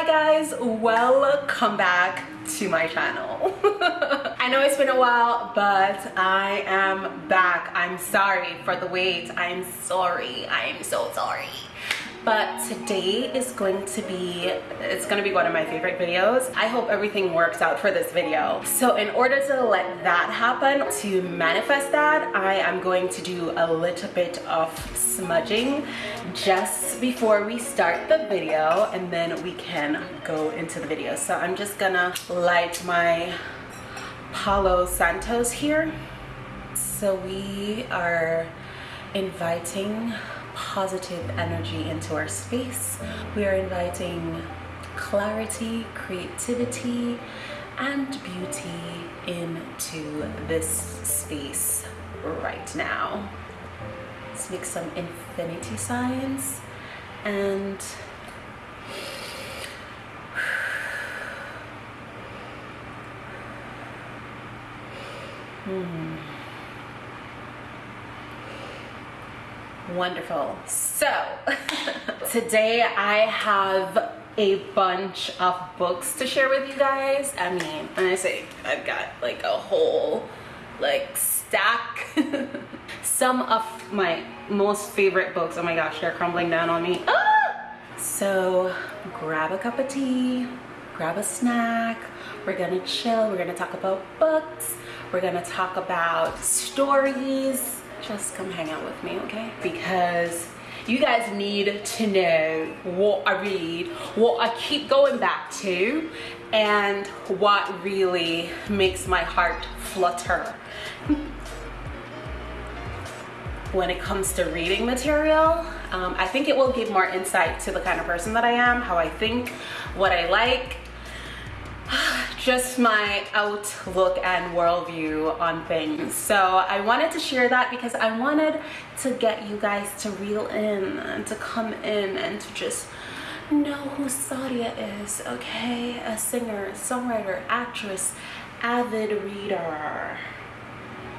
hi guys. Welcome back to my channel. I know it's been a while but i am back. I'm sorry for the wait. I'm sorry. I'm so sorry but today is going to be it's going to be one of my favorite videos. I hope everything works out for this video. So in order to let that happen to manifest that i am going to do a little bit of smudging just before we start the video and then we can go into the video. So i'm just gonna light my palo santos here. So we are inviting positive energy into our space. We are inviting clarity, creativity, and beauty into this space right now. Let's make some infinity signs and hmm. Wonderful. So today I have a bunch of books to share with you guys. I mean, when I say I've got like a whole like stack. Some of my most favorite books. Oh my gosh, they're crumbling down on me. Ah! So grab a cup of tea, grab a snack. We're gonna chill. We're gonna talk about books. We're gonna talk about stories just come hang out with me, okay? Because you guys need to know what I read, what I keep going back to, and what really makes my heart flutter. when it comes to reading material, um, I think it will give more insight to the kind of person that I am, how I think, what I like, just my outlook and worldview on things. So I wanted to share that because I wanted to get you guys to reel in and to come in and to just know who Sadia is, okay? A singer, songwriter, actress, avid reader,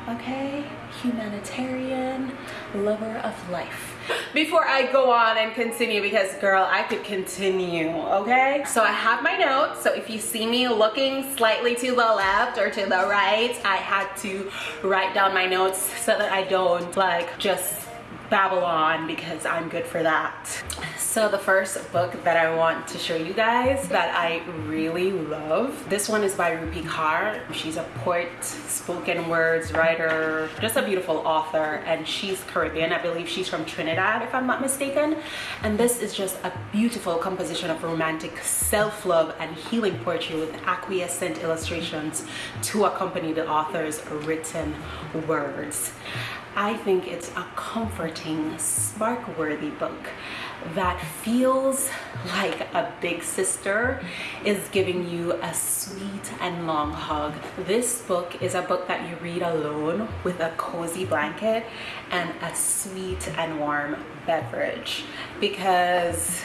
okay? Humanitarian, lover of life before I go on and continue because girl I could continue okay? So I have my notes so if you see me looking slightly to the left or to the right I had to write down my notes so that I don't like just babble on because I'm good for that. So the first book that I want to show you guys that I really love, this one is by Rupi Kaur. She's a poet, spoken words writer, just a beautiful author and she's Caribbean. I believe she's from Trinidad if I'm not mistaken. And this is just a beautiful composition of romantic self-love and healing poetry with acquiescent illustrations to accompany the author's written words. I think it's a comforting, spark-worthy book that feels like a big sister is giving you a sweet and long hug. This book is a book that you read alone with a cozy blanket and a sweet and warm beverage because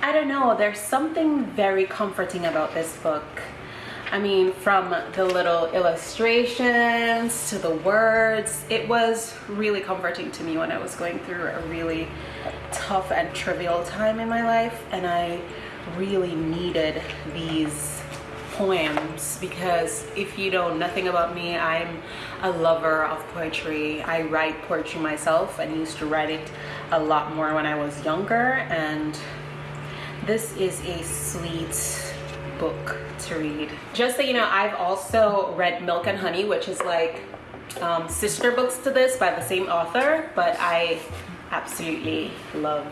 I don't know, there's something very comforting about this book I mean, from the little illustrations to the words, it was really comforting to me when I was going through a really tough and trivial time in my life. And I really needed these poems because if you know nothing about me, I'm a lover of poetry. I write poetry myself and used to write it a lot more when I was younger. And this is a sweet book to read. Just so you know, I've also read Milk and Honey, which is like um, sister books to this by the same author, but I absolutely love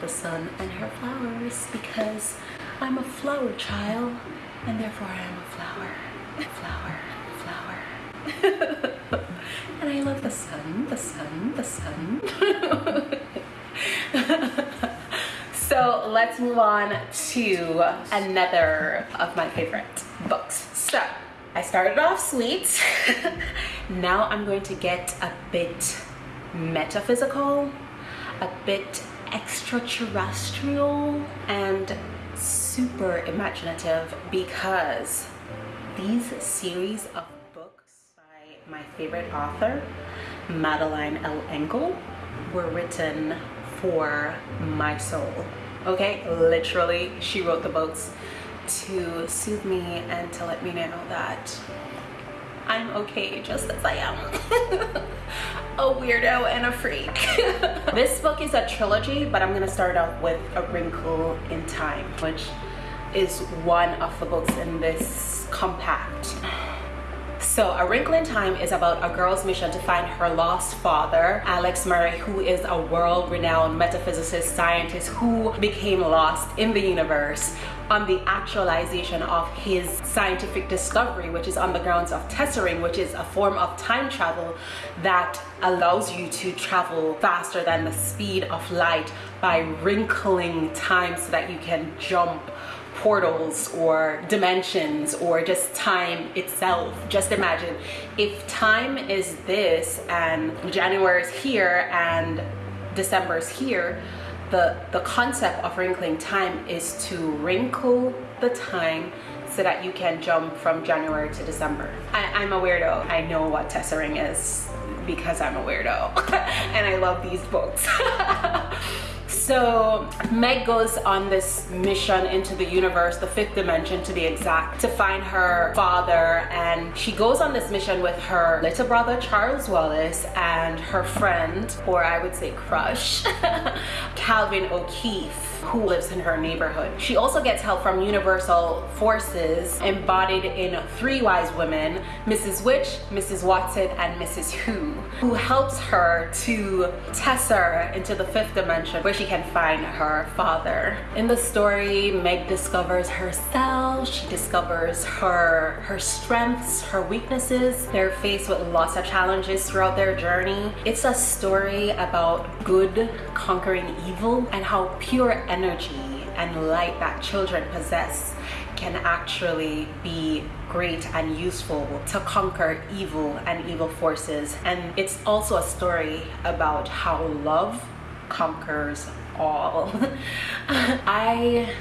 The Sun and Her Flowers because I'm a flower child and therefore I am a flower. Flower, flower. and I love the sun, the sun, the sun. So let's move on to another of my favorite books. So I started off sweet. now I'm going to get a bit metaphysical, a bit extraterrestrial, and super imaginative because these series of books by my favorite author, Madeleine L'Engle, were written for my soul okay? Literally, she wrote the books to soothe me and to let me know that I'm okay just as I am. a weirdo and a freak. this book is a trilogy, but I'm gonna start off with A Wrinkle in Time, which is one of the books in this compact. So A Wrinkle in Time is about a girl's mission to find her lost father, Alex Murray, who is a world-renowned metaphysicist scientist who became lost in the universe on the actualization of his scientific discovery, which is on the grounds of tessering, which is a form of time travel that allows you to travel faster than the speed of light by wrinkling time so that you can jump portals or dimensions or just time itself. Just imagine if time is this and January is here and December is here, the, the concept of wrinkling time is to wrinkle the time so that you can jump from January to December. I, am a weirdo. I know what tessering is because I'm a weirdo and I love these books. So Meg goes on this mission into the universe, the fifth dimension to be exact, to find her father. And she goes on this mission with her little brother, Charles Wallace, and her friend, or I would say crush, Calvin O'Keefe who lives in her neighborhood. She also gets help from universal forces embodied in three wise women, Mrs. Which, Mrs. Watson, and Mrs. Who, who helps her to tesser into the fifth dimension where she can find her father. In the story, Meg discovers herself, she discovers her, her strengths, her weaknesses. They're faced with lots of challenges throughout their journey. It's a story about good conquering evil and how pure energy and light that children possess can actually be great and useful to conquer evil and evil forces. And it's also a story about how love conquers all. I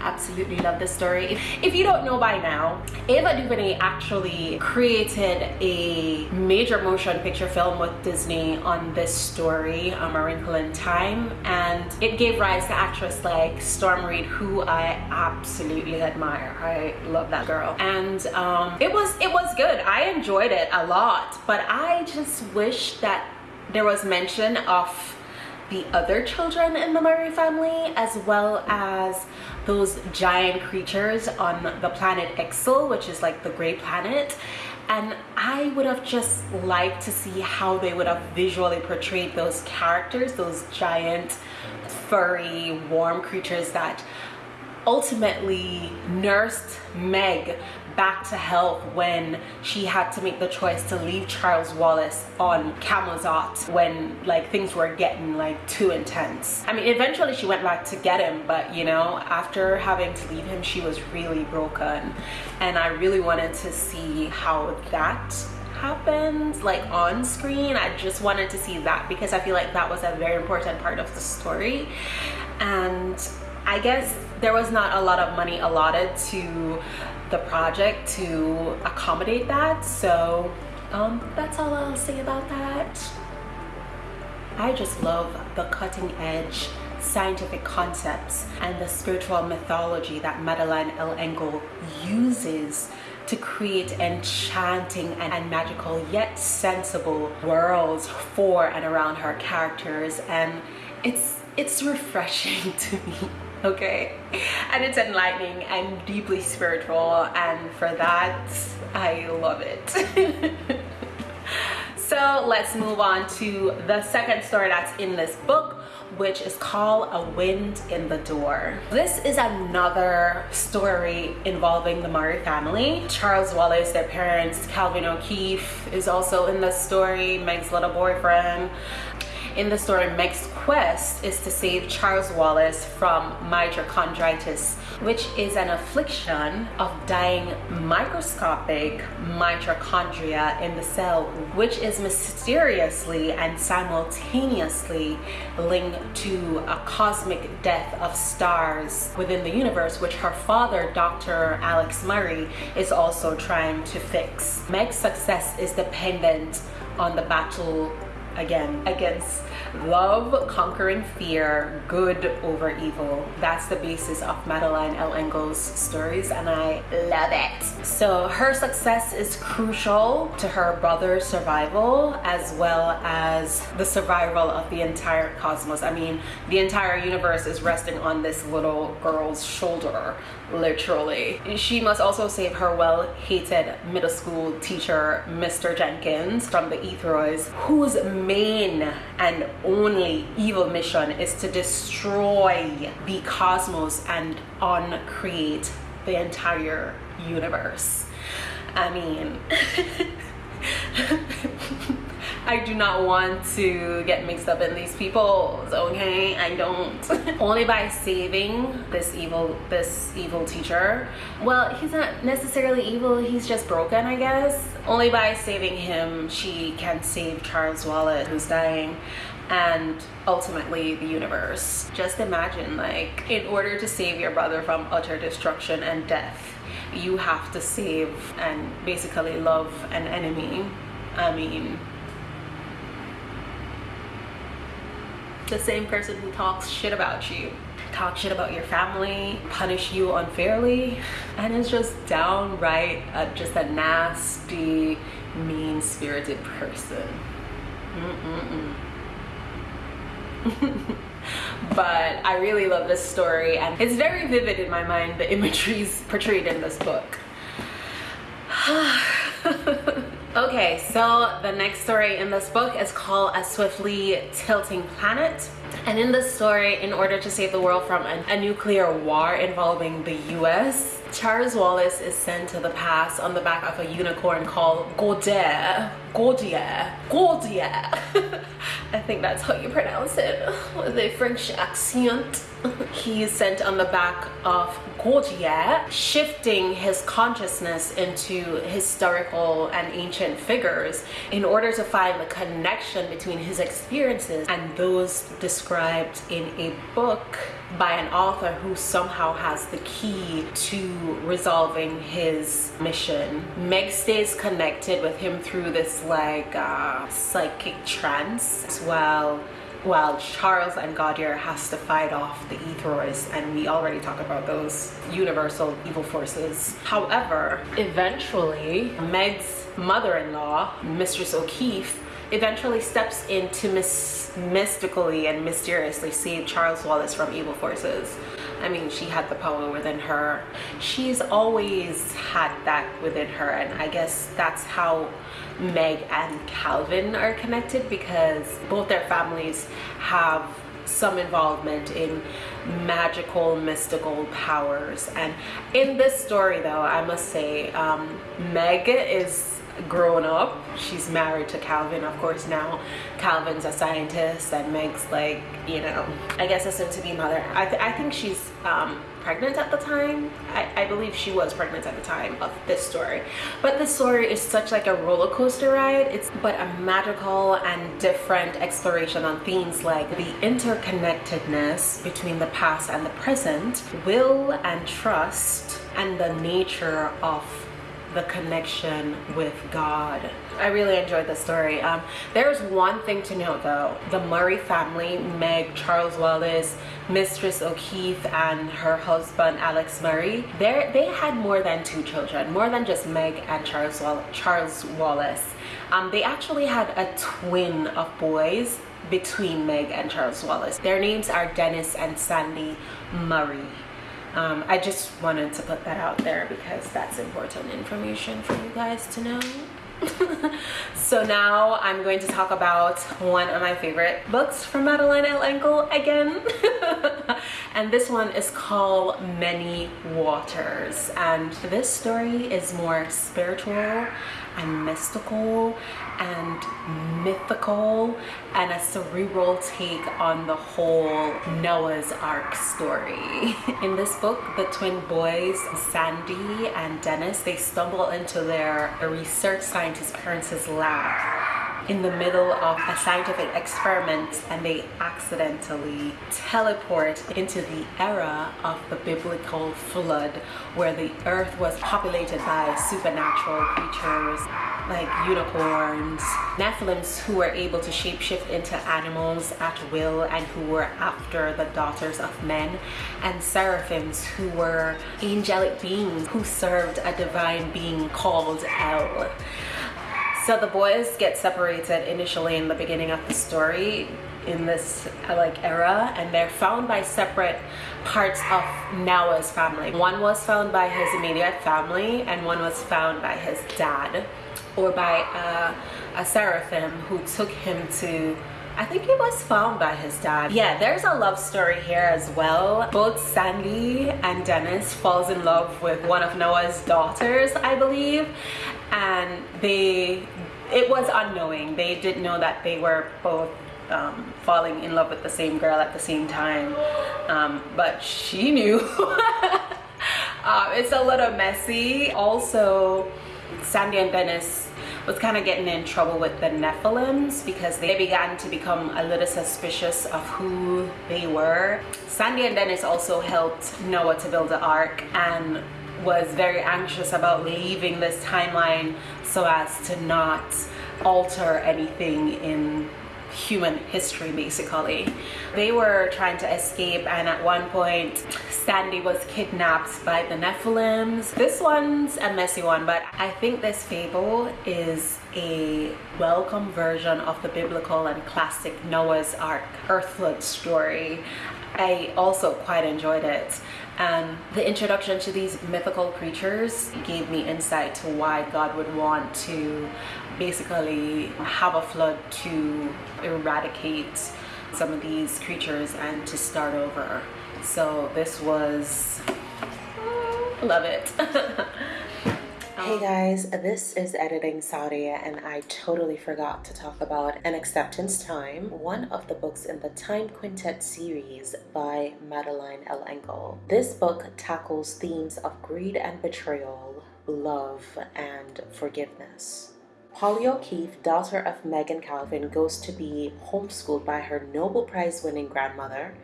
absolutely love this story. If, you don't know by now, Ava DuVernay actually created a major motion picture film with Disney on this story, um, A Wrinkle in Time, and it gave rise to actress like Storm Reid, who I absolutely admire. I love that girl. And um, it was it was good. I enjoyed it a lot, but I just wish that there was mention of the other children in the Murray family as well as those giant creatures on the planet Ixchel, which is like the gray planet. And I would have just liked to see how they would have visually portrayed those characters, those giant, furry, warm creatures that ultimately nursed Meg back to health when she had to make the choice to leave Charles Wallace on Camazotz when like things were getting like too intense. I mean eventually she went back to get him but you know after having to leave him she was really broken. And I really wanted to see how that happens like on screen. I just wanted to see that because I feel like that was a very important part of the story. And I guess there was not a lot of money allotted to the project to accommodate that. So um, that's all I'll say about that. I just love the cutting edge scientific concepts and the spiritual mythology that Madeleine L'Engle uses to create enchanting and, magical yet sensible worlds for and around her characters and it's it's refreshing to me okay and it's enlightening and deeply spiritual and for that I love it so let's move on to the second story that's in this book which is called A Wind in the Door. This is another story involving the Murray family. Charles Wallace, their parents, Calvin O'Keefe is also in the story, Meg's little boyfriend. In the story, Meg's quest is to save Charles Wallace from mitochondritis, which is an affliction of dying microscopic mitochondria in the cell, which is mysteriously and simultaneously linked to a cosmic death of stars within the universe, which her father, Dr. Alex Murray, is also trying to fix. Meg's success is dependent on the battle again against love conquering fear good over evil. That's the basis of Madeleine L'Engle's stories and i love it. So her success is crucial to her brother's survival as well as the survival of the entire cosmos. I mean the entire universe is resting on this little girl's shoulder literally she must also save her well-hated middle school teacher mr jenkins from the ethroids whose main and only evil mission is to destroy the cosmos and uncreate the entire universe. I mean, I do not want to get mixed up in these people, okay? I don't. Only by saving this evil, this evil teacher. Well, he's not necessarily evil, he's just broken, I guess. Only by saving him, she can save Charles Wallace, who's dying and ultimately the universe. Just imagine like in order to save your brother from utter destruction and death, you have to save and basically love an enemy. I mean, the same person who talks shit about you talk shit about your family punish you unfairly and is just downright just a nasty mean-spirited person. Mm -mm but I really love this story and it's very vivid in my mind the imageries portrayed in this book Okay, so the next story in this book is called A Swiftly Tilting Planet. And in this story, in order to save the world from a, a nuclear war involving the US, Charles Wallace is sent to the past on the back of a unicorn called Gaudior. Gaudior. Gaudior. I think that's how you pronounce it with a French accent. he is sent on the back of Gaudior, shifting his consciousness into historical and ancient figures in order to find the connection between his experiences and those described in a book by an author who somehow has the key to resolving his mission. Meg stays connected with him through this like uh, psychic trance as well while Charles and Gaudior has to fight off the Ethroids and we already talked about those universal evil forces. However, eventually Meg's mother-in-law, Mistress O'Keefe, eventually steps in to mis mystically and mysteriously save Charles Wallace from evil forces. I mean, she had the power within her. She's always had that within her and I guess that's how Meg and Calvin are connected because both their families have some involvement in magical mystical powers and in this story though I must say um, Meg is grown up she's married to Calvin of course now Calvin's a scientist and Meg's like you know I guess a soon-to-be mother. I, th I think she's um, pregnant at the time. I, I, believe she was pregnant at the time of this story. But this story is such like a roller coaster ride. It's but a magical and different exploration on themes like the interconnectedness between the past and the present will and trust and the nature of the connection with God. I really enjoyed the story. Um, there's one thing to note though. The Murray family, Meg, Charles Wallace, Mistress O'Keefe and her husband Alex Murray, they had more than two children, more than just Meg and Charles, Wall Charles Wallace. Um, they actually had a twin of boys between Meg and Charles Wallace. Their names are Dennis and Sandy Murray. Um, I just wanted to put that out there because that's important information for you guys to know. so now I'm going to talk about one of my favorite books from Madeleine L'Engle. and this one is called Many Waters. And this story is more spiritual and mystical and mythical and a cerebral take on the whole Noah's Ark story. In this book, the twin boys, Sandy and Dennis, they stumble into their research scientist parents' lab in the middle of a scientific experiment and they accidentally teleport into the era of the biblical flood where the earth was populated by supernatural creatures like unicorns, Nephilims who were able to shapeshift into animals at will and who were after the daughters of men, and seraphims who were angelic beings who served a divine being called El. So the boys get separated initially in the beginning of the story in this uh, like era and they're found by separate parts of Noah's family. One was found by his immediate family and one was found by his dad or by a, a seraphim who took him to I think he was found by his dad. Yeah, there's a love story here as well. Both Sandy and Dennis falls in love with one of Noah's daughters, I believe. And they, it was unknowing. They didn't know that they were both um, falling in love with the same girl at the same time. Um, but she knew. uh, it's a little messy. Also, Sandy and Dennis was kind of getting in trouble with the Nephilims because they began to become a little suspicious of who they were. Sandy and Dennis also helped Noah to build the ark and was very anxious about leaving this timeline so as to not alter anything in human history basically. They were trying to escape and at one point Sandy was kidnapped by the Nephilims. This one's a messy one but I think this fable is a welcome version of the biblical and classic Noah's Ark earth flood story. I also quite enjoyed it and the introduction to these mythical creatures gave me insight to why God would want to basically have a flood to eradicate some of these creatures and to start over. So this was, love it. Hey um, guys, this is Editing Sadia and I totally forgot to talk about An Acceptable Time, one of the books in the Time Quintet series by Madeleine L'Engle. This book tackles themes of greed and betrayal, love, and forgiveness. Polly O'Keefe, daughter of Meg and Calvin, goes to be homeschooled by her Nobel Prize winning grandmother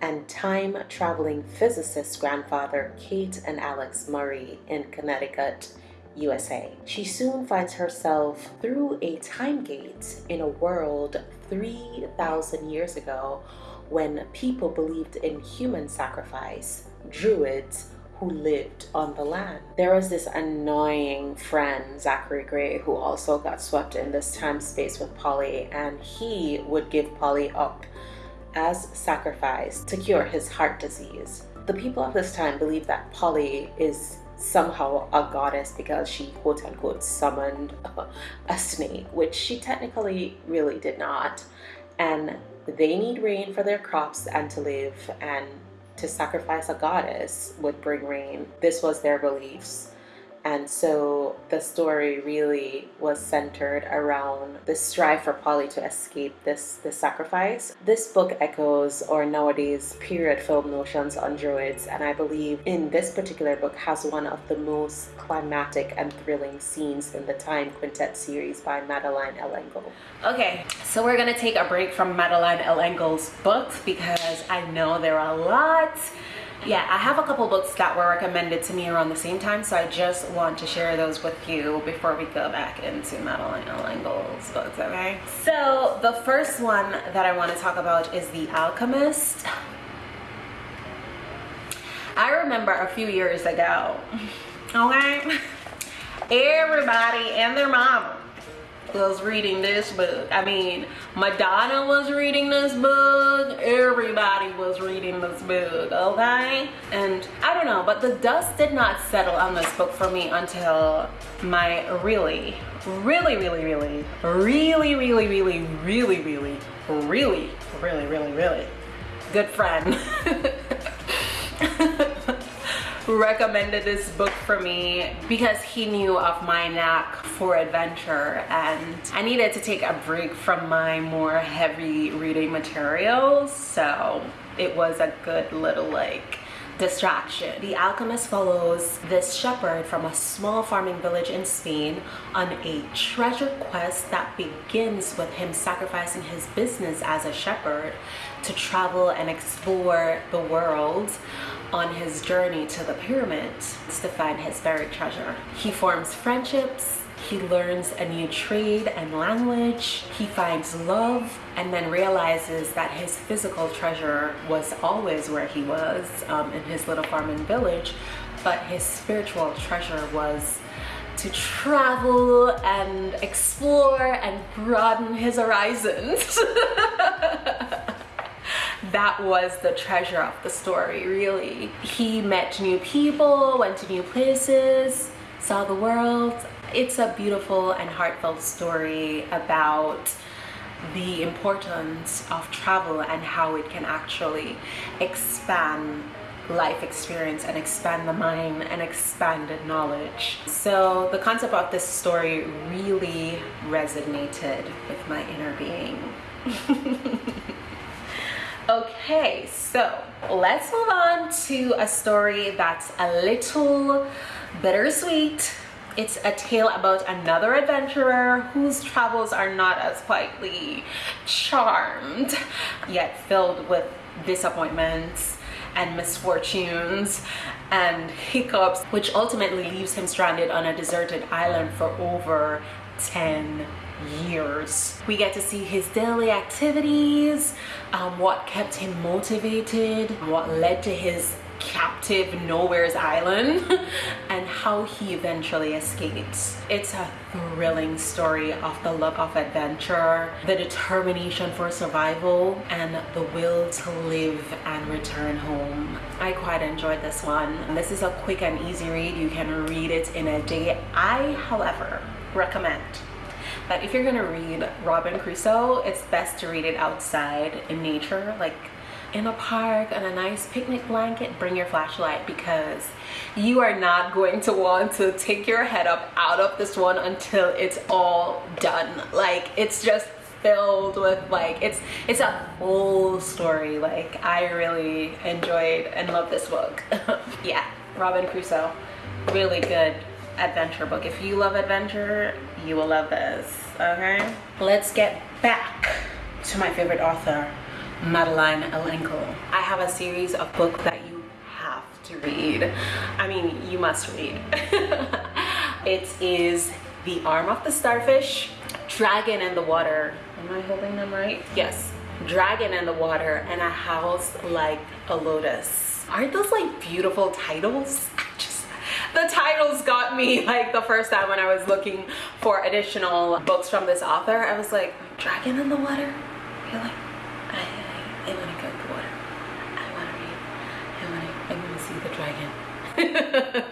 and time traveling physicist grandfather Kate and Alex Murray in Connecticut, USA. She soon finds herself through a time gate in a world 3,000 years ago when people believed in human sacrifice, druids, who lived on the land. There was this annoying friend, Zachary Gray, who also got swept in this time space with Polly, and he would give Polly up as sacrifice to cure his heart disease. The people of this time believe that Polly is somehow a goddess because she quote unquote summoned a snake, which she technically really did not. And they need rain for their crops and to live, and to sacrifice a goddess would bring rain. This was their beliefs. And so the story really was centered around the strive for Polly to escape this, this sacrifice. This book echoes or nowadays period film notions on druids and I believe in this particular book has one of the most climatic and thrilling scenes in the Time Quintet series by Madeleine L'Engle. Okay, so we're gonna take a break from Madeleine L'Engle's books because I know there are a lot yeah, I have a couple books that were recommended to me around the same time, so I just want to share those with you before we go back into Madeleine L'Engle's books, okay? So the first one that I want to talk about is The Alchemist. I remember a few years ago, okay? Everybody and their mama was reading this book. I mean, Madonna was reading this book. Everybody was reading this book, okay? And I don't know, but the dust did not settle on this book for me until my really, really, really, really, really, really, really, really, really, really, really, really, really good friend recommended this book for me because he knew of my knack for adventure and I needed to take a break from my more heavy reading materials so it was a good little like distraction. The Alchemist follows this shepherd from a small farming village in Spain on a treasure quest that begins with him sacrificing his business as a shepherd to travel and explore the world on his journey to the pyramids to find his buried treasure. He forms friendships he learns a new trade and language. He finds love and then realizes that his physical treasure was always where he was um, in his little farm and village, but his spiritual treasure was to travel and explore and broaden his horizons. that was the treasure of the story, really. He met new people, went to new places, saw the world, it's a beautiful and heartfelt story about the importance of travel and how it can actually expand life experience and expand the mind and expanded knowledge. So the concept of this story really resonated with my inner being. okay, so let's move on to a story that's a little bittersweet. It's a tale about another adventurer whose travels are not as quietly charmed, yet filled with disappointments and misfortunes and hiccups, which ultimately leaves him stranded on a deserted island for over 10 years. We get to see his daily activities, um, what kept him motivated, what led to his captive nowhere's island and how he eventually escapes. It's a thrilling story of the love of adventure, the determination for survival, and the will to live and return home. I quite enjoyed this one. This is a quick and easy read. You can read it in a day. I, however, recommend that if you're gonna read Robin Crusoe, it's best to read it outside in nature, like in a park on a nice picnic blanket, bring your flashlight because you are not going to want to take your head up out of this one until it's all done. Like it's just filled with like it's it's a whole story. Like i really enjoyed and love this book. Yeah robin crusoe really good adventure book if you love adventure you will love this okay let's get back to my favorite author Madeleine L'Engle. I have a series of books that you have to read. I mean, you must read. it is The Arm of the Starfish, Dragon in the Water. Am I holding them right? Yes. Dragon in the Water and A House Like a Lotus. Aren't those like beautiful titles? The titles got me like the first time when I was looking for additional books from this author. I was like, Dragon in the Water? You're like, I want to go to the water. I want to read. I want to, I to see the dragon.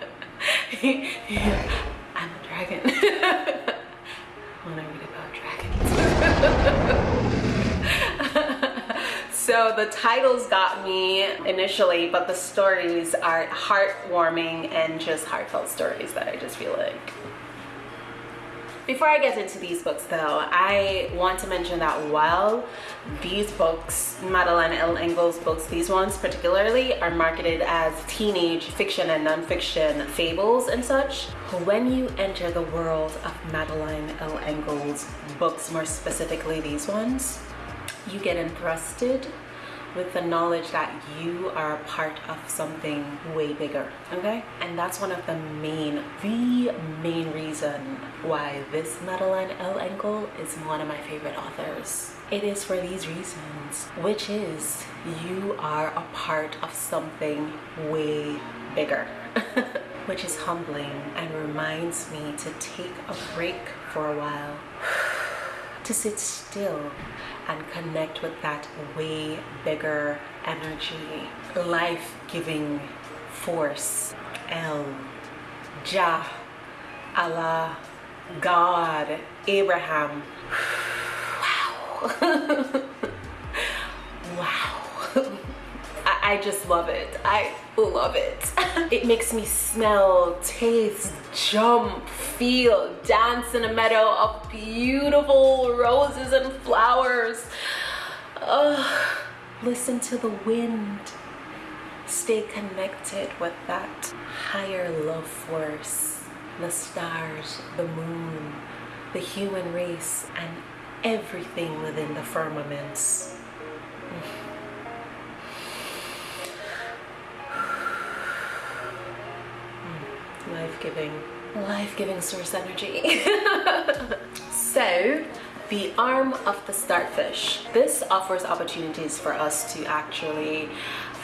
I'm a dragon. I want to read about dragons. So the titles got me initially, but the stories are heartwarming and just heartfelt stories that I just feel like. Before I get into these books though, I want to mention that while these books, Madeleine L'Engle's books, these ones particularly, are marketed as teenage fiction and nonfiction fables and such, when you enter the world of Madeleine L'Engle's books, more specifically these ones, you get entrusted with the knowledge that you are a part of something way bigger okay? And that's one of the main the main reason why this Madeleine L'Engle is one of my favorite authors. It is for these reasons which is you are a part of something way bigger which is humbling and reminds me to take a break for a while to sit still and connect with that way bigger energy, life giving force. El, Jah, Allah, God, Abraham. Wow. I, just love it. I love it. it makes me smell, taste, jump, feel, dance in a meadow of beautiful roses and flowers. Uh, listen to the wind. stay connected with that higher love force, the stars, the moon, the human race, and everything within the firmaments. Life-giving, life-giving source energy. so, the arm of the starfish. This offers opportunities for us to actually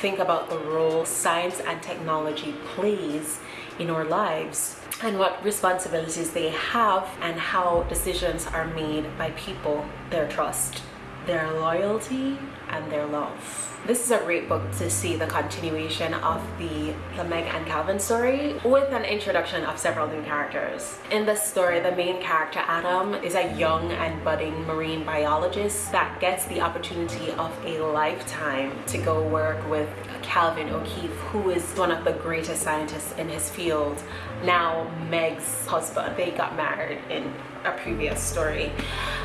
think about the role science and technology plays in our lives and what responsibilities they have and how decisions are made by people their trust their loyalty and their love this is a great book to see the continuation of the, the Meg and Calvin story with an introduction of several new characters. In this story, the main character, Adam, is a young and budding marine biologist that gets the opportunity of a lifetime to go work with Calvin O'Keefe, who is one of the greatest scientists in his field. Now Meg's husband, they got married in a previous story.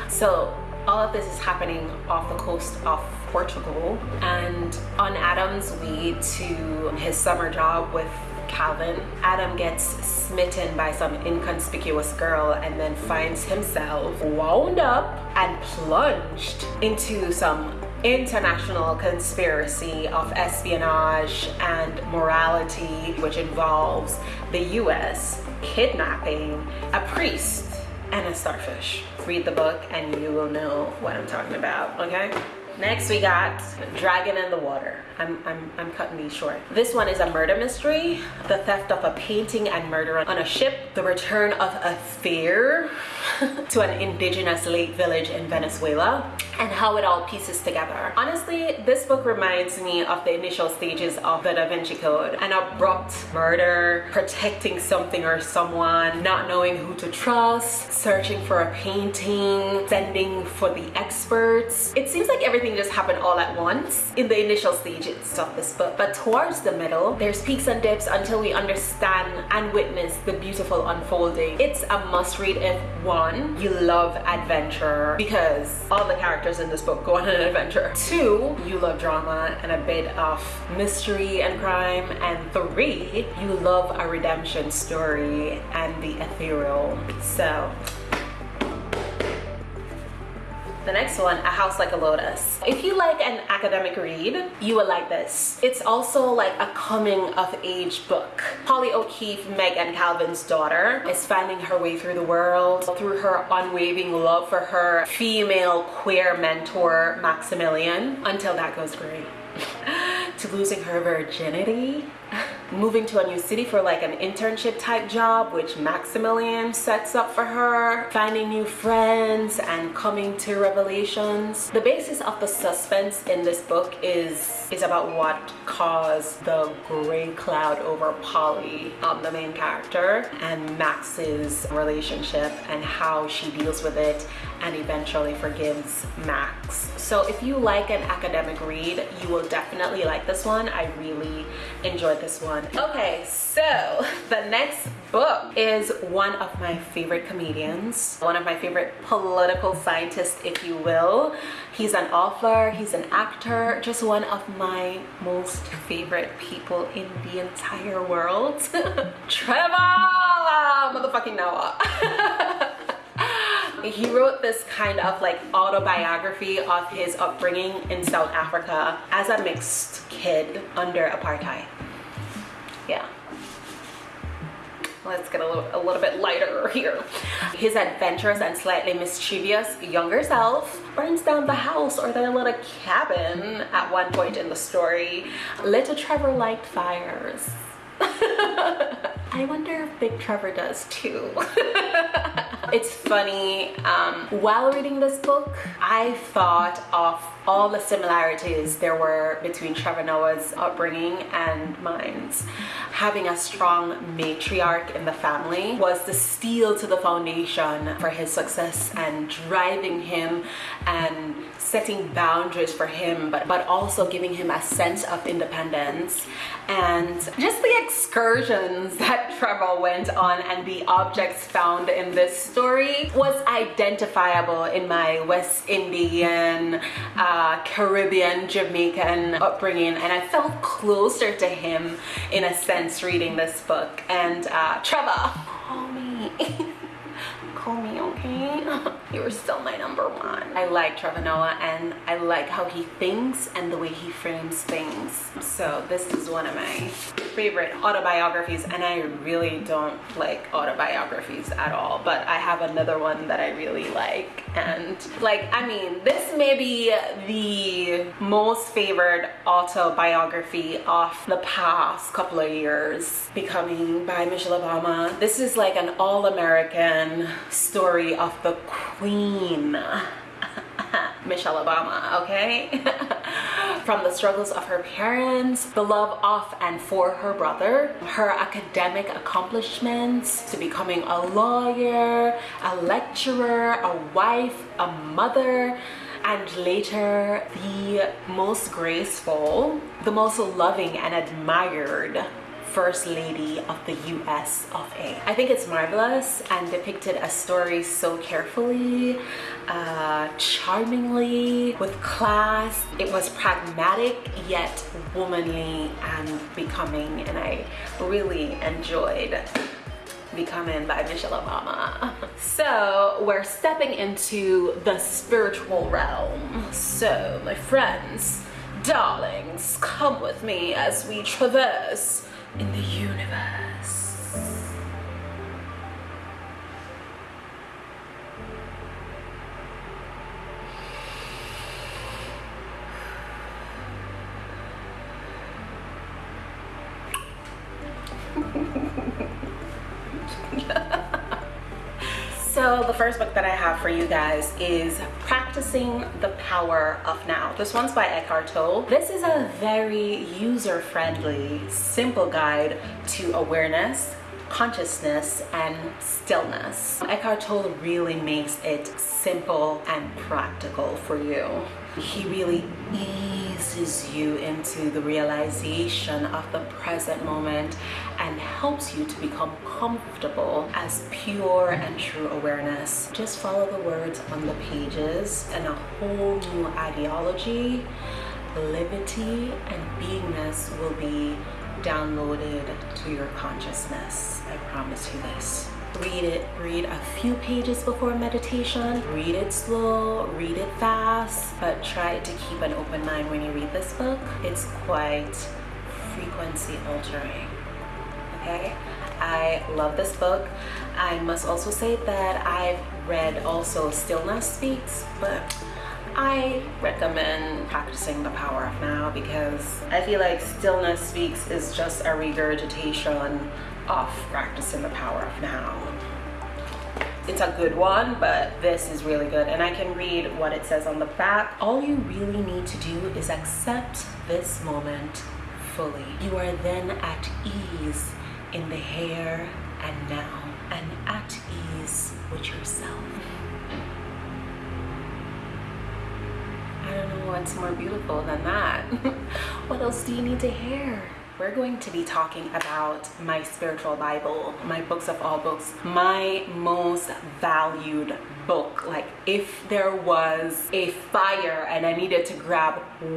So all of this is happening off the coast of Portugal and on Adam's way to his summer job with Calvin, Adam gets smitten by some inconspicuous girl and then finds himself wound up and plunged into some international conspiracy of espionage and morality which involves the US kidnapping a priest and a starfish. Read the book and you will know what I'm talking about, okay? Next we got Dragon in the Water. I'm, I'm, I'm cutting these short. This one is a murder mystery, the theft of a painting and murder on a ship, the return of a fear to an indigenous lake village in Venezuela, and how it all pieces together. Honestly, this book reminds me of the initial stages of the Da Vinci Code. An abrupt murder, protecting something or someone, not knowing who to trust, searching for a painting, sending for the experts. It seems like everything just happened all at once in the initial stages of this book. But towards the middle, there's peaks and dips until we understand and witness the beautiful unfolding. It's a must read if one, you love adventure because all the characters in this book go on an adventure. Two, you love drama and a bit of mystery and crime. And three, you love a redemption story and the ethereal. So the next one, A House Like a Lotus. If you like an academic read, you will like this. It's also like a coming of age book. Polly O'Keefe, Meg and Calvin's daughter, is finding her way through the world through her unwavering love for her female queer mentor, Maximilian, until that goes great. to losing her virginity moving to a new city for like an internship type job which Maximilian sets up for her finding new friends and coming to revelations. The basis of the suspense in this book is is about what caused the gray cloud over Polly um, the main character and Max's relationship and how she deals with it and eventually forgives Max so if you like an academic read you will definitely like this one I really enjoyed this one Okay, so the next book is one of my favorite comedians, one of my favorite political scientists, if you will. He's an author, he's an actor, just one of my most favorite people in the entire world. Trevor motherfucking Noah. he wrote this kind of like autobiography of his upbringing in South Africa as a mixed kid under apartheid yeah let's get a little, a little bit lighter here. His adventurous and slightly mischievous younger self burns down the house or their little cabin at one point in the story. Little Trevor liked fires. I wonder if Big Trevor does too. it's funny, um, while reading this book, I thought of all the similarities there were between Trevor Noah's upbringing and mine's. having a strong matriarch in the family was the steel to the foundation for his success and driving him and setting boundaries for him but but also giving him a sense of independence and just the excursions that Trevor went on and the objects found in this story was identifiable in my West Indian, uh, Caribbean, Jamaican upbringing and I felt closer to him in a sense reading this book and uh, Trevor, call me. call me, okay? You're still my number one. I like Trevor Noah and I like how he thinks and the way he frames things. So this is one of my favorite autobiographies and I really don't like autobiographies at all, but I have another one that I really like. And like, I mean, this may be the most favored autobiography of the past couple of years, Becoming by Michelle Obama. This is like an all-American story of the queen. Michelle Obama, okay? From the struggles of her parents, the love of and for her brother, her academic accomplishments, to becoming a lawyer, a lecturer, a wife, a mother, and later the most graceful, the most loving and admired First Lady of the US of A. I think it's marvelous and depicted a story so carefully, uh, charmingly, with class. It was pragmatic yet womanly and becoming and I really enjoyed Becoming by Michelle Obama. So we're stepping into the spiritual realm. So my friends, darlings, come with me as we traverse in the universe. So the first book that I have for you guys is Practicing the Power of Now. This one's by Eckhart Tolle. This is a very user-friendly, simple guide to awareness, consciousness and stillness. Eckhart Tolle really makes it simple and practical for you. He really eases you into the realization of the present moment and helps you to become comfortable as pure and true awareness. Just follow the words on the pages and a whole new ideology, liberty, and beingness will be downloaded to your consciousness. I promise you this. Read it, read a few pages before meditation, read it slow, read it fast, but try to keep an open mind when you read this book. It's quite frequency altering, okay? I love this book. I must also say that I've read also Stillness Speaks, but I recommend practicing the power of now because I feel like Stillness Speaks is just a regurgitation of practicing the power of now. It's a good one, but this is really good. And I can read what it says on the back. All you really need to do is accept this moment fully. You are then at ease in the here and now and at ease with yourself. I don't know what's more beautiful than that. what else do you need to hear? We're going to be talking about my spiritual Bible, my books of all books, my most valued book. Like if there was a fire and I needed to grab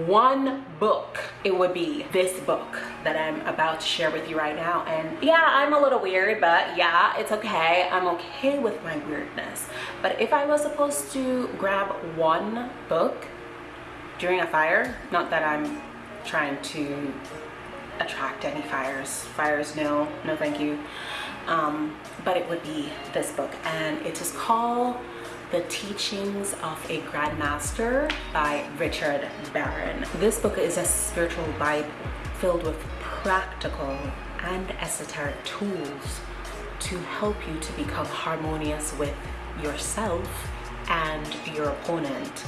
one book, it would be this book that I'm about to share with you right now. And yeah, I'm a little weird, but yeah, it's okay. I'm okay with my weirdness. But if I was supposed to grab one book during a fire, not that I'm trying to attract any fires. Fires, no, no thank you. Um, but it would be this book and it is called The Teachings of a Grandmaster by Richard Barron. This book is a spiritual Bible filled with practical and esoteric tools to help you to become harmonious with yourself and your opponent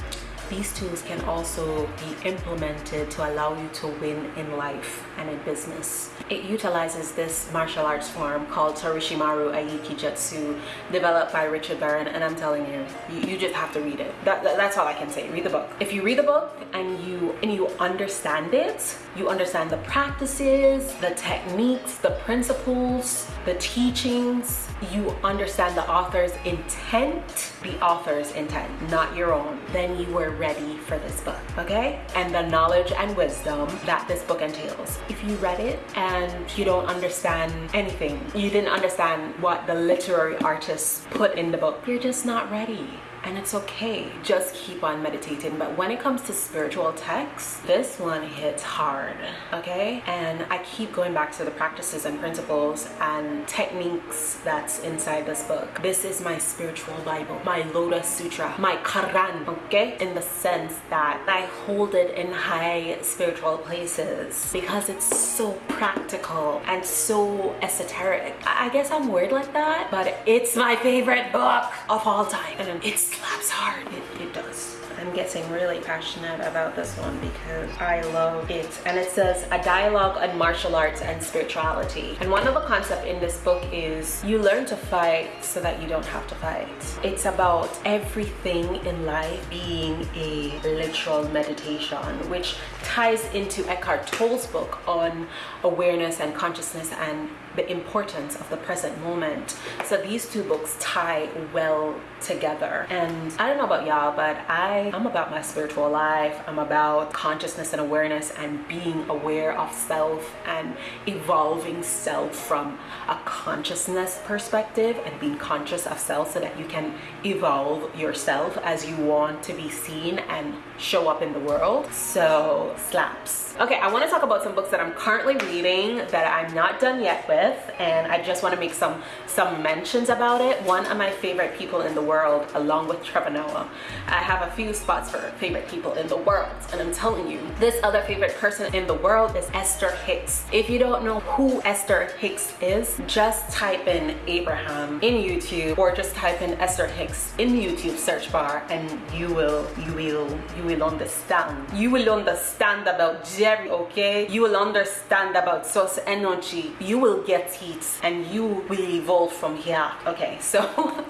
these tools can also be implemented to allow you to win in life and in business. It utilizes this martial arts form called Toroshimaru Aiki Jutsu, developed by Richard Barron, and I'm telling you, you, you just have to read it. That, that, that's all I can say. Read the book. If you read the book and you and you understand it, you understand the practices, the techniques, the principles, the teachings, you understand the author's intent, the author's intent, not your own, then you were ready for this book, okay? And the knowledge and wisdom that this book entails. If you read it and you don't understand anything, you didn't understand what the literary artist put in the book, you're just not ready and it's okay just keep on meditating. But when it comes to spiritual texts this one hits hard okay? And i keep going back to the practices and principles and techniques that's inside this book. This is my spiritual bible my lotus sutra my quran okay? In the sense that i hold it in high spiritual places because it's so practical and so esoteric. I guess i'm weird like that but it's my favorite book of all time. And it's slaps hard. It, it does. I'm getting really passionate about this one because I love it. And it says a dialogue on martial arts and spirituality. And one of the concepts in this book is you learn to fight so that you don't have to fight. It's about everything in life being a literal meditation, which ties into Eckhart Tolle's book on awareness and consciousness and the importance of the present moment. So these two books tie well together. And I don't know about y'all, but I, I'm about my spiritual life. I'm about consciousness and awareness and being aware of self and evolving self from a consciousness perspective and being conscious of self so that you can evolve yourself as you want to be seen and show up in the world. So slaps. Okay, I want to talk about some books that I'm currently reading that I'm not done yet with, and I just want to make some some mentions about it. One of my favorite people in the world, along with Trevor Noah. I have a few spots for favorite people in the world, and I'm telling you, this other favorite person in the world is Esther Hicks. If you don't know who Esther Hicks is, just type in Abraham in YouTube or just type in Esther Hicks in the YouTube search bar, and you will you will you will understand. You will understand about Jerry, okay? You will understand about source energy. You will get it and you will evolve from here. Okay, so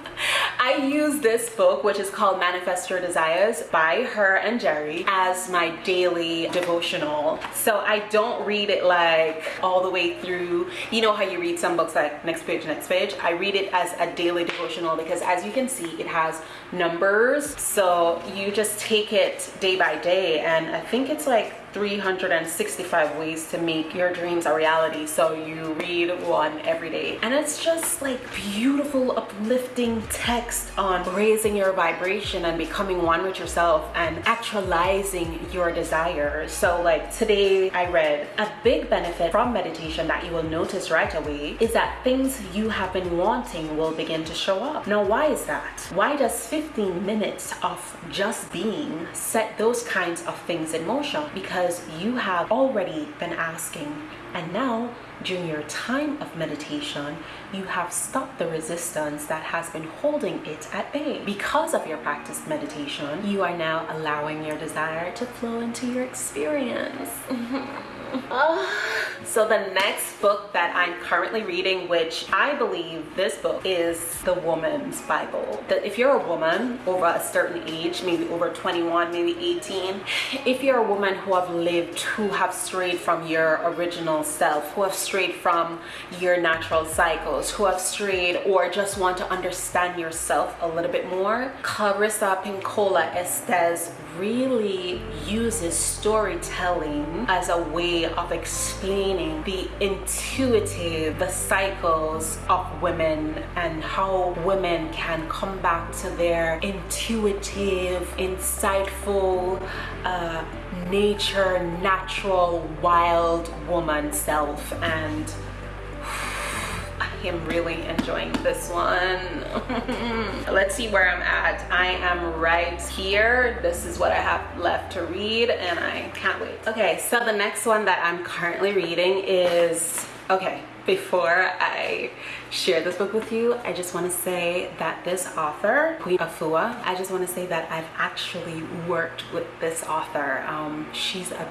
I use this book, which is called Manifest Your Desires by her and Jerry, as my daily devotional. So I don't read it like all the way through. You know how you read some books like next page, next page? I read it as a daily devotional because as you can see, it has numbers. So you just take it day by day. And I think it's like 365 ways to make your dreams a reality. So you read one every day. And it's just like beautiful uplifting text on raising your vibration and becoming one with yourself and actualizing your desires so like today i read a big benefit from meditation that you will notice right away is that things you have been wanting will begin to show up. Now why is that? Why does 15 minutes of just being set those kinds of things in motion? Because because you have already been asking. And now during your time of meditation you have stopped the resistance that has been holding it at bay. Because of your practiced meditation you are now allowing your desire to flow into your experience so the next book that I'm currently reading, which I believe this book is the woman's Bible. If you're a woman over a certain age, maybe over 21, maybe 18, if you're a woman who have lived, who have strayed from your original self, who have strayed from your natural cycles, who have strayed or just want to understand yourself a little bit more, Clarissa Pinkola Estes really uses storytelling as a way of explaining the intuitive, the cycles of women and how women can come back to their intuitive, insightful, uh, nature, natural, wild woman self. And am really enjoying this one. Let's see where I'm at. I am right here. This is what I have left to read and I can't wait. Okay, so the next one that I'm currently reading is, okay, before I share this book with you, I just want to say that this author, Queen Afua, I just want to say that I've actually worked with this author. Um, she's a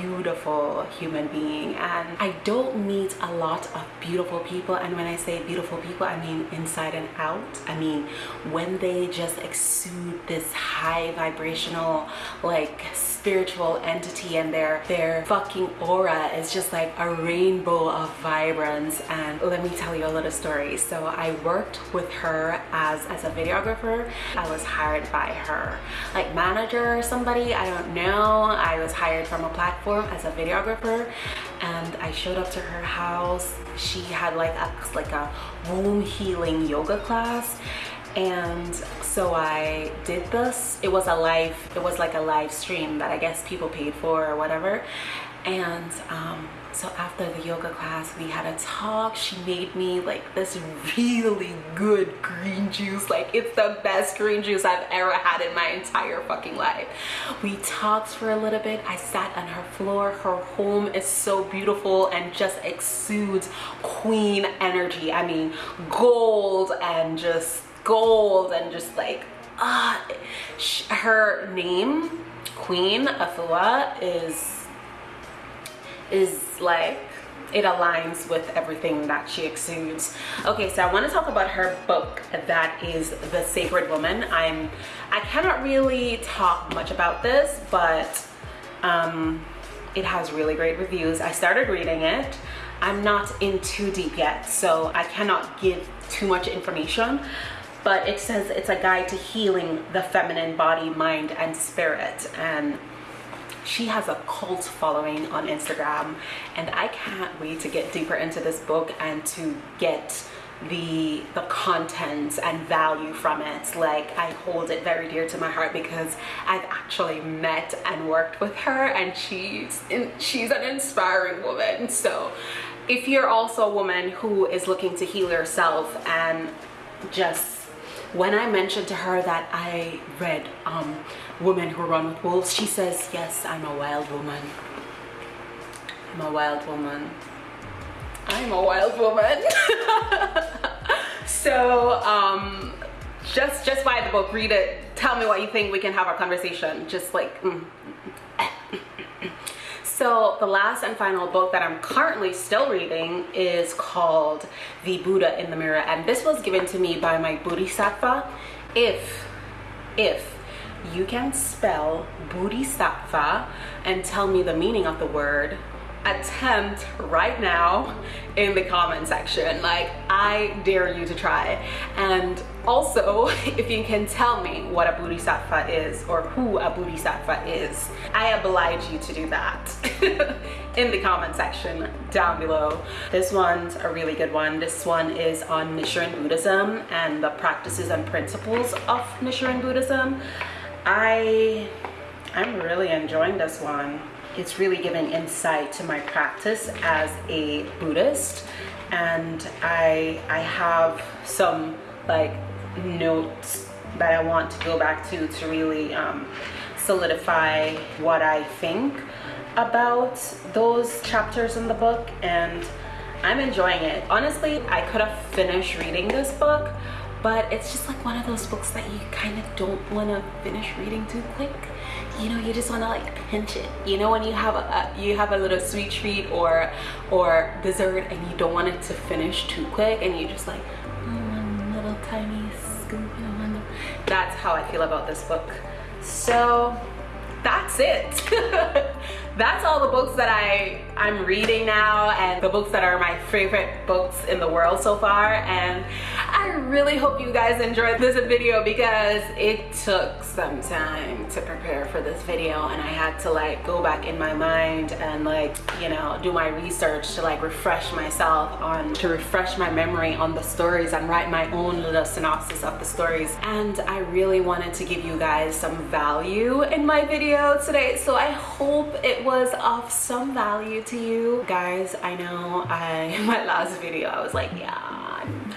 beautiful human being and I don't meet a lot of beautiful people and when I say beautiful people I mean inside and out I mean when they just exude this high vibrational like spiritual entity and their their fucking aura is just like a rainbow of vibrance and let me tell you a little story. So I worked with her as as a videographer. I was hired by her like manager or somebody I don't know. I was hired from a platform as a videographer and I showed up to her house. She had like a like a womb healing yoga class and so I did this. It was a live it was like a live stream that I guess people paid for or whatever. And um, so after the yoga class we had a talk. She made me like this really good green juice. Like it's the best green juice I've ever had in my entire fucking life. We talked for a little bit. I sat on her floor. Her home is so beautiful and just exudes queen energy. I mean gold and just gold and just like ah uh, her name queen afua is is like it aligns with everything that she exudes. Okay so i want to talk about her book that is the sacred woman. I'm i cannot really talk much about this but um it has really great reviews. I started reading it. I'm not in too deep yet so i cannot give too much information but it says it's a guide to healing the feminine body mind and spirit. And she has a cult following on Instagram and I can't wait to get deeper into this book and to get the the content and value from it. Like I hold it very dear to my heart because I've actually met and worked with her and she's in, she's an inspiring woman. So if you're also a woman who is looking to heal yourself and just when I mentioned to her that I read um, Women Who Run With Wolves, she says, yes, I'm a wild woman. I'm a wild woman. I'm a wild woman. so um, just, just buy the book, read it, tell me what you think, we can have a conversation. Just like, mm. So the last and final book that I'm currently still reading is called The Buddha in the Mirror. And this was given to me by my Bodhisattva. If, if you can spell Bodhisattva and tell me the meaning of the word, attempt right now in the comment section like i dare you to try and also if you can tell me what a bodhisattva is or who a bodhisattva is i oblige you to do that in the comment section down below. This one's a really good one. This one is on nichiren buddhism and the practices and principles of nichiren buddhism. I i'm really enjoying this one. It's really giving insight to my practice as a Buddhist and I I have some like notes that I want to go back to to really um, solidify what I think about those chapters in the book and I'm enjoying it. Honestly, I could have finished reading this book, but it's just like one of those books that you kind of don't want to finish reading too quick. You know you just want to like pinch it. You know when you have a, you have a little sweet treat or or dessert and you don't want it to finish too quick and you just like mm, one little tiny scoop that's how I feel about this book. So that's it that's all the books that I I'm reading now and the books that are my favorite books in the world so far. And I really hope you guys enjoyed this video because it took some time to prepare for this video and I had to like go back in my mind and like you know do my research to like refresh myself on to refresh my memory on the stories and write my own little synopsis of the stories. And I really wanted to give you guys some value in my video today. So I hope it was of some value to you. Guys I know I in my last video I was like yeah I'm,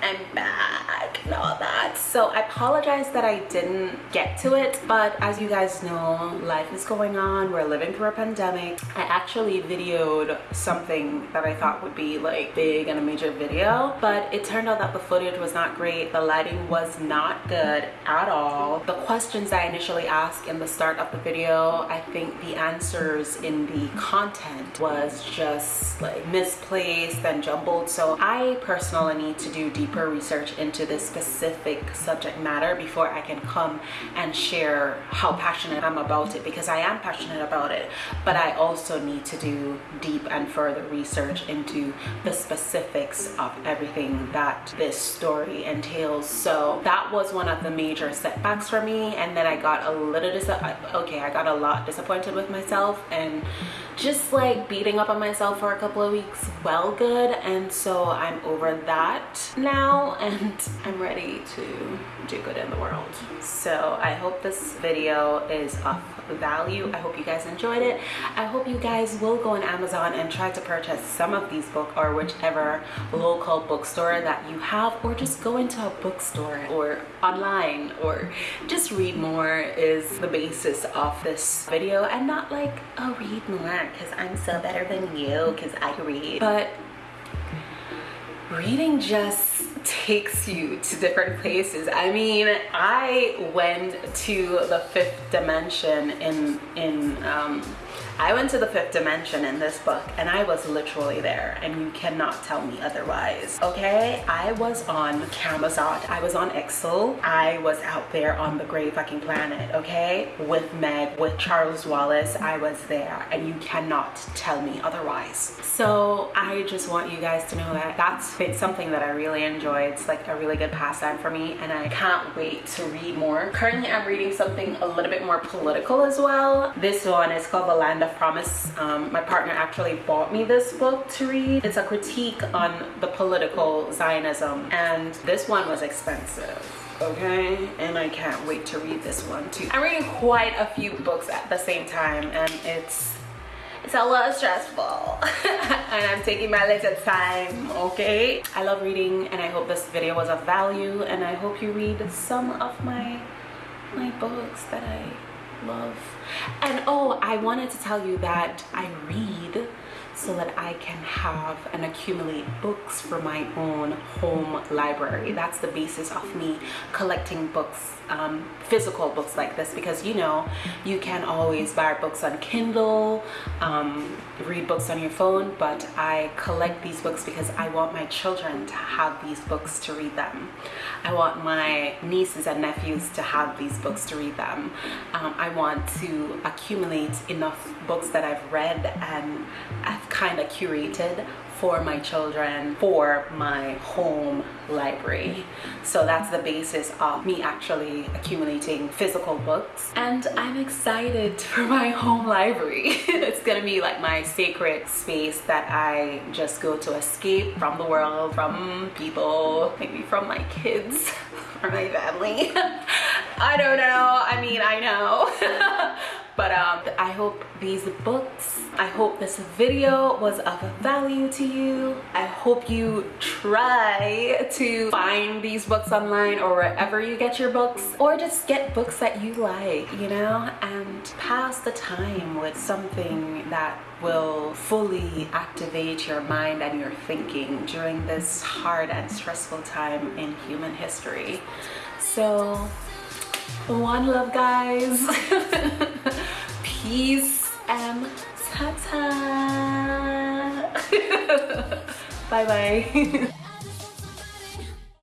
I'm bad back and all that. So I apologize that I didn't get to it, but as you guys know, life is going on. We're living through a pandemic. I actually videoed something that I thought would be like big and a major video, but it turned out that the footage was not great. The lighting was not good at all. The questions I initially asked in the start of the video, I think the answers in the content was just like misplaced and jumbled. So I personally need to do deeper research into this specific subject matter before I can come and share how passionate I'm about it because I am passionate about it. But I also need to do deep and further research into the specifics of everything that this story entails. So that was one of the major setbacks for me and then I got a little dis okay I got a lot disappointed with myself and just like beating up on myself for a couple of weeks. Well good and so I'm over that now and I'm ready to do good in the world. So I hope this video is of value. I hope you guys enjoyed it. I hope you guys will go on Amazon and try to purchase some of these books or whichever local bookstore that you have or just go into a bookstore or online or just read more is the basis of this video and not like oh read more because I'm so better than you because I read. But reading just takes you to different places. I mean i went to the fifth dimension in in um, I went to the fifth dimension in this book and I was literally there and you cannot tell me otherwise, okay? I was on Camazotz, I was on Exo, I was out there on the great fucking planet, okay? With Meg, with Charles Wallace, I was there and you cannot tell me otherwise. So I just want you guys to know that that's been something that I really enjoy. It's like a really good pastime for me and I can't wait to read more. Currently I'm reading something a little bit more political as well. This one is called Land of Promise. Um, my partner actually bought me this book to read. It's a critique on the political Zionism and this one was expensive okay? And i can't wait to read this one too. I'm reading quite a few books at the same time and it's it's a lot stressful. And i'm taking my little time okay? I love reading and i hope this video was of value and i hope you read some of my my books that i love and oh i wanted to tell you that i read so that I can have and accumulate books for my own home library. That's the basis of me collecting books, um, physical books like this because you know, you can always buy books on Kindle, um, read books on your phone, but I collect these books because I want my children to have these books to read them. I want my nieces and nephews to have these books to read them. Um, I want to accumulate enough books that I've read and I've kind of curated for my children for my home library. So that's the basis of me actually accumulating physical books. And i'm excited for my home library. It's gonna be like my sacred space that i just go to escape from the world from people maybe from my kids or my family. I don't know. I mean i know. But um, I hope these books, I hope this video was of value to you. I hope you try to find these books online or wherever you get your books or just get books that you like, you know, and pass the time with something that will fully activate your mind and your thinking during this hard and stressful time in human history. So one love guys. Peace and ta-ta. Bye bye